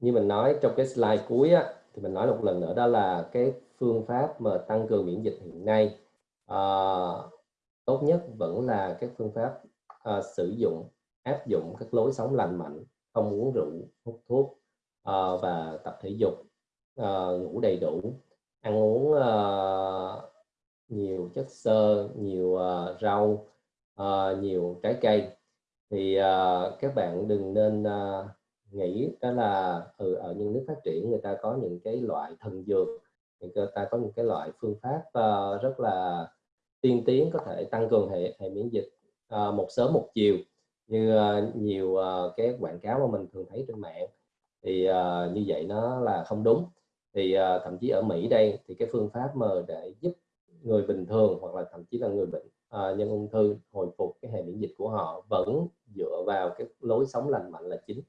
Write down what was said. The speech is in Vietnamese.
như mình nói trong cái slide cuối á, thì mình nói một lần nữa đó là cái phương pháp mà tăng cường miễn dịch hiện nay. À, tốt nhất vẫn là các phương pháp à, sử dụng áp dụng các lối sống lành mạnh không uống rượu hút thuốc à, và tập thể dục à, ngủ đầy đủ ăn uống à, nhiều chất xơ nhiều à, rau à, nhiều trái cây. Thì à, các bạn đừng nên à, nghĩ đó là ừ, ở những nước phát triển người ta có những cái loại thần dược người ta có những cái loại phương pháp uh, rất là tiên tiến có thể tăng cường hệ hệ miễn dịch uh, một sớm một chiều. Như uh, nhiều uh, cái quảng cáo mà mình thường thấy trên mạng thì uh, như vậy nó là không đúng. Thì uh, thậm chí ở Mỹ đây thì cái phương pháp mà để giúp người bình thường hoặc là thậm chí là người bệnh uh, nhân ung thư hồi phục cái hệ miễn dịch của họ vẫn dựa vào cái lối sống lành mạnh là chính.